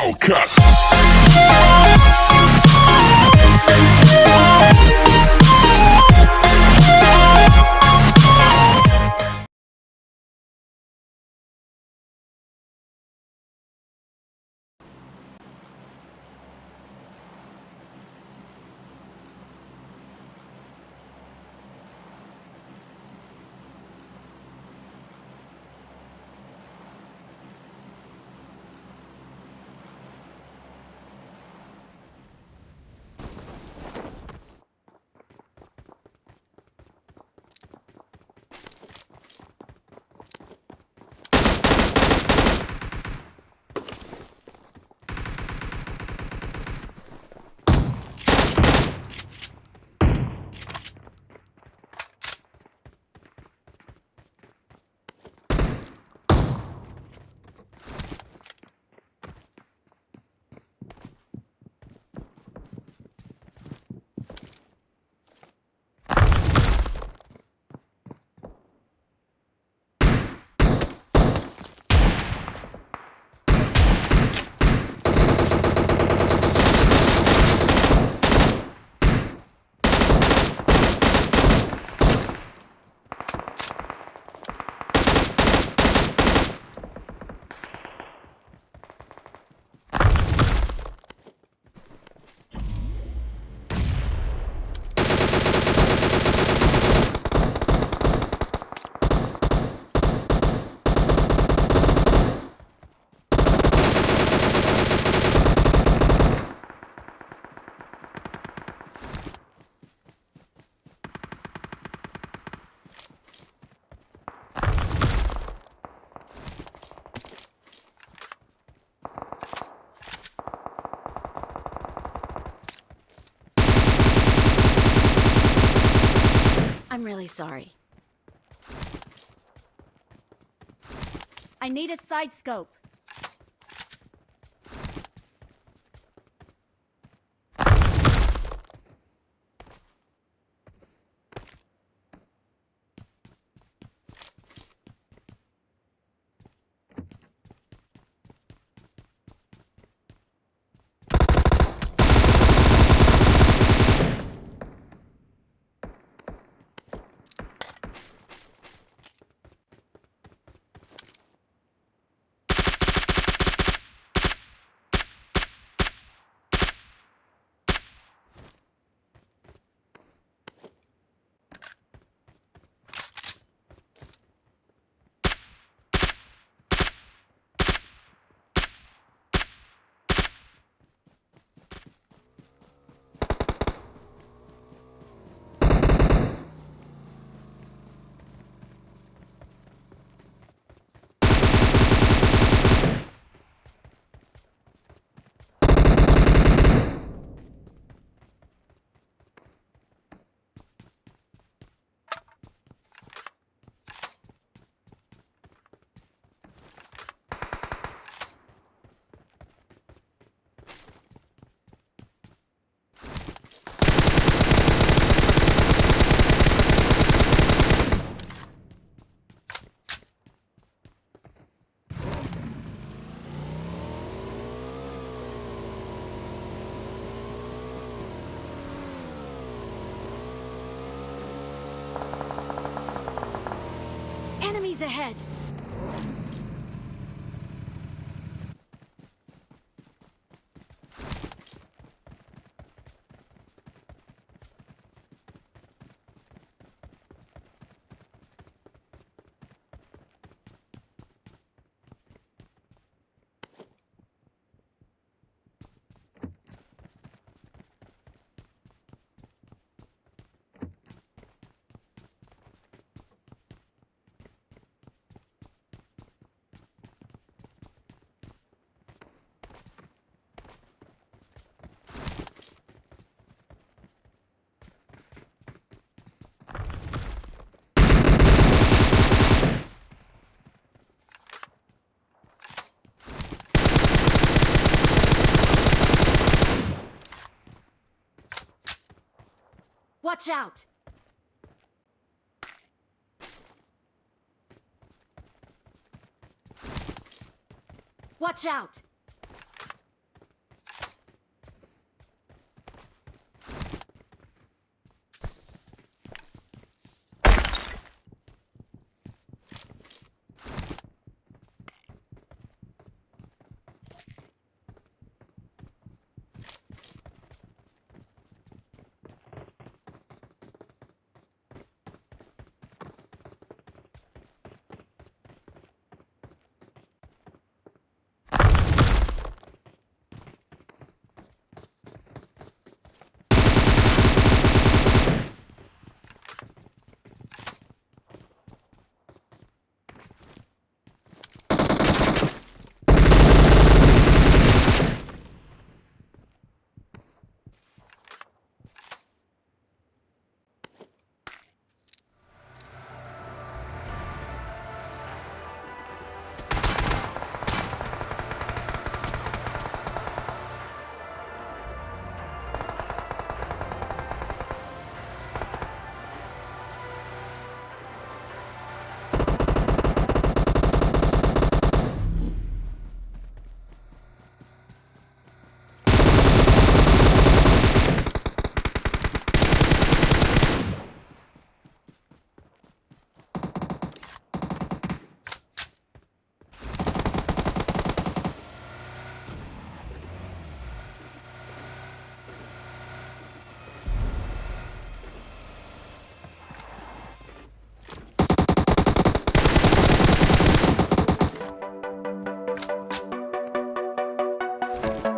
Hellcat. Really sorry. I need a side scope. Enemies ahead! Watch out! Watch out! 了。